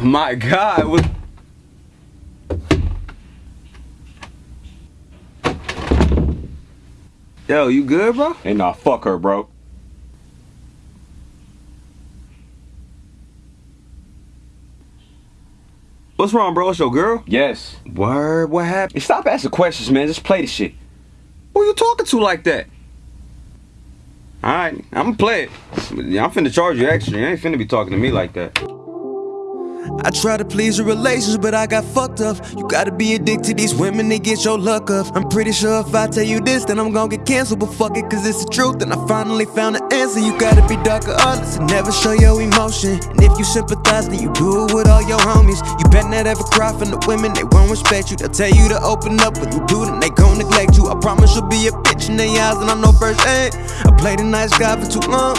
My God, what? Yo, you good, bro? Hey, nah, fuck her, bro. What's wrong, bro? It's your girl? Yes. Word, what happened? Hey, stop asking questions, man. Just play the shit. Who you talking to like that? Alright, I'm gonna play it. I'm finna charge you extra. You ain't finna be talking to me like that. I try to please your relations, but I got fucked up. You gotta be addicted to these women to get your luck up. I'm pretty sure if I tell you this, then I'm gonna get canceled. But fuck it, cause it's the truth. And I finally found the answer. You gotta be darker honest and never show your emotion. And if you sympathize, then you do it with all your homies. You better not ever cry from the women, they won't respect you. They'll tell you to open up when you do, then they gon' neglect you. I promise you'll be a bitch in their eyes, and I know firsthand. I played a nice guy for too long.